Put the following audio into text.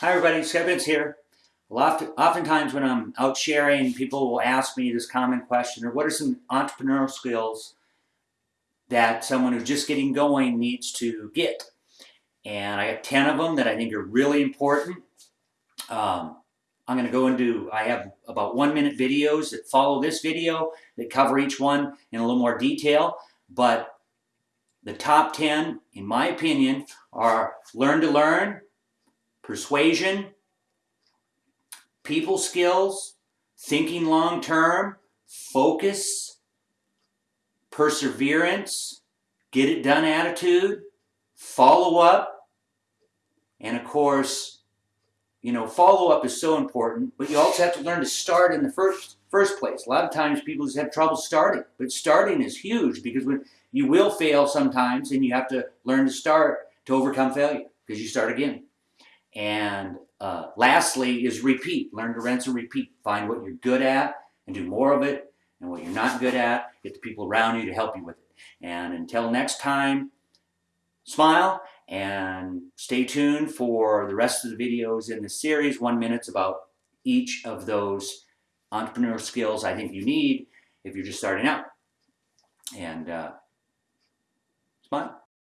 Hi everybody, Vince here. Well, oftentimes when I'm out sharing, people will ask me this common question, or what are some entrepreneurial skills that someone who's just getting going needs to get? And I have 10 of them that I think are really important. Um, I'm going to go into, I have about one minute videos that follow this video that cover each one in a little more detail, but the top 10, in my opinion, are learn to learn, persuasion, people skills, thinking long term, focus, perseverance, get it done attitude, follow up, and of course, you know, follow up is so important, but you also have to learn to start in the first first place. A lot of times people just have trouble starting, but starting is huge because when you will fail sometimes and you have to learn to start to overcome failure because you start again. And uh, lastly is repeat. Learn to rinse and repeat. Find what you're good at and do more of it. And what you're not good at, get the people around you to help you with it. And until next time, smile and stay tuned for the rest of the videos in the series, one minute's about each of those entrepreneurial skills I think you need if you're just starting out. And uh, smile.